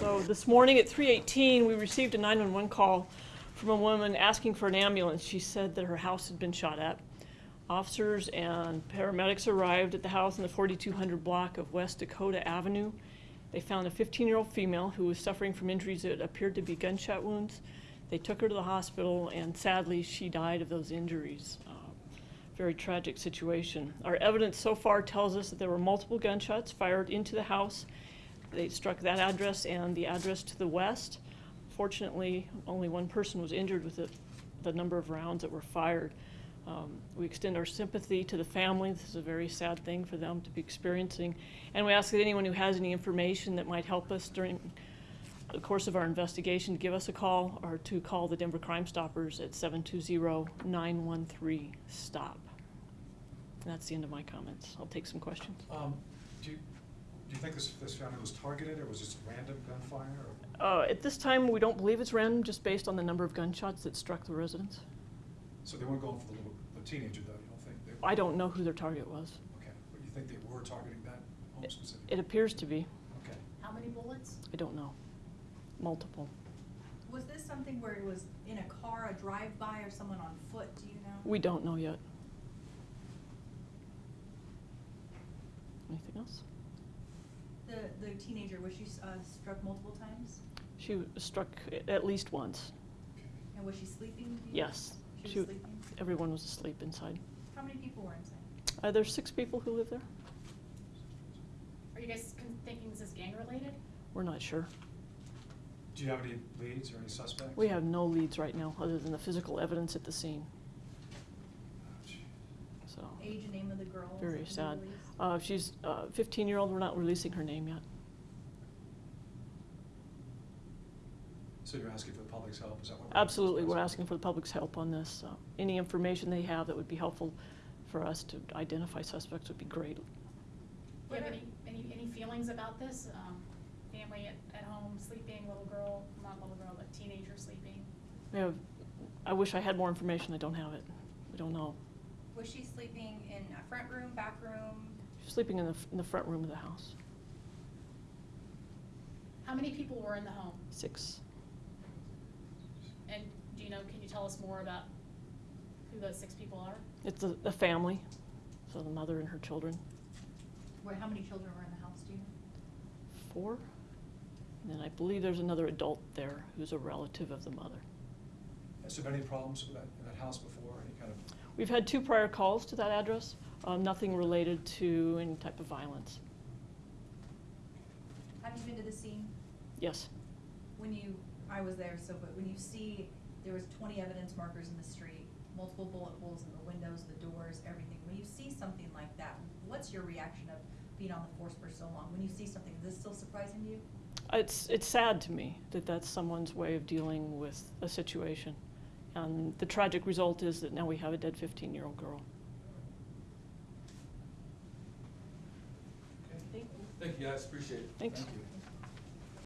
So this morning at 3:18, we received a 911 call from a woman asking for an ambulance. She said that her house had been shot at. Officers and paramedics arrived at the house in the 4200 block of West Dakota Avenue. They found a 15-year-old female who was suffering from injuries that appeared to be gunshot wounds. They took her to the hospital, and sadly, she died of those injuries. Uh, Very tragic situation. Our evidence so far tells us that there were multiple gunshots fired into the house. They struck that address and the address to the west. Fortunately, only one person was injured with the, the number of rounds that were fired. Um, we extend our sympathy to the family. This is a very sad thing for them to be experiencing. And we ask that anyone who has any information that might help us during the course of our investigation to give us a call or to call the Denver Crime Stoppers at 720-913-STOP. That's the end of my comments. I'll take some questions. Um, do do you think this, this family was targeted, or was this random gunfire, or? Uh, At this time, we don't believe it's random, just based on the number of gunshots that struck the residence. So they weren't going for the little, the teenager, though, you don't think? They- I don't know who their target was. Okay, but you think they were targeting that home It- specifically? It appears to be. Okay. How many bullets? I don't know. Multiple. Was this something where it was in a car, a drive-by, or someone on foot, do you know? We don't know yet. Anything else? The, the teenager, was she uh, struck multiple times? She was struck at least once. And was she sleeping? do you know? Yes. She She- was sleeping? Everyone was asleep inside. How many people were inside? Uh, there's six people who live there. Are you guys con- thinking this is gang related? We're not sure. Do you have any leads or any suspects? We have no leads right now, other than the physical evidence at the scene, gee. So. Age and name of the girl? Very sad. Uh, she's a fifteen-year-old, we're not releasing her name yet. So you're asking for the public's help, is that what? Absolutely, we're asking for the public's help on this. Uh, Any information they have that would be helpful for us to identify suspects would be great. Do you have any, any, any feelings about this? Um, family at, at home sleeping, little girl, not little girl, but teenager sleeping? We have, I wish I had more information, I don't have it. We don't know. Was she sleeping in a front room, back room? She's sleeping in the, in the front room of the house. How many people were in the home? Six. And do you know, can you tell us more about who those six people are? It's a, a family, so the mother and her children, Where, how many children were in the house, do you know? four. And then I believe there's another adult there who's a relative of the mother. Has there been any problems with that, in that house before, any kind of, We've had two prior calls to that address, um, nothing related to any type of violence. Have you been to the scene? Yes, When you, I was there, so, but when you see, there was twenty evidence markers in the street, multiple bullet holes in the windows, the doors, everything. When you see something like that, what's your reaction of being on the force for so long? When you see something, is this still surprising to you? it's, it's sad to me that that's someone's way of dealing with a situation. And the tragic result is that now we have a dead fifteen-year-old girl. okay? Thank you. Thank you, guys, appreciate it. Thanks. Thank you.